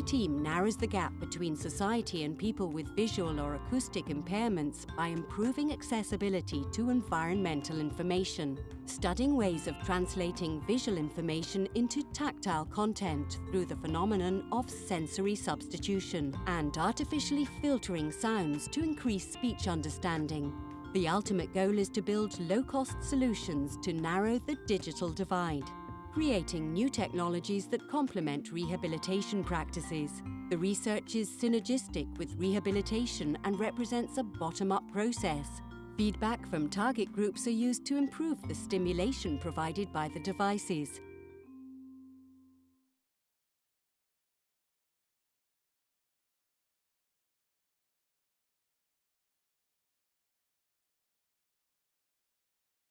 team narrows the gap between society and people with visual or acoustic impairments by improving accessibility to environmental information, studying ways of translating visual information into tactile content through the phenomenon of sensory substitution, and artificially filtering sounds to increase speech understanding. The ultimate goal is to build low-cost solutions to narrow the digital divide creating new technologies that complement rehabilitation practices. The research is synergistic with rehabilitation and represents a bottom-up process. Feedback from target groups are used to improve the stimulation provided by the devices.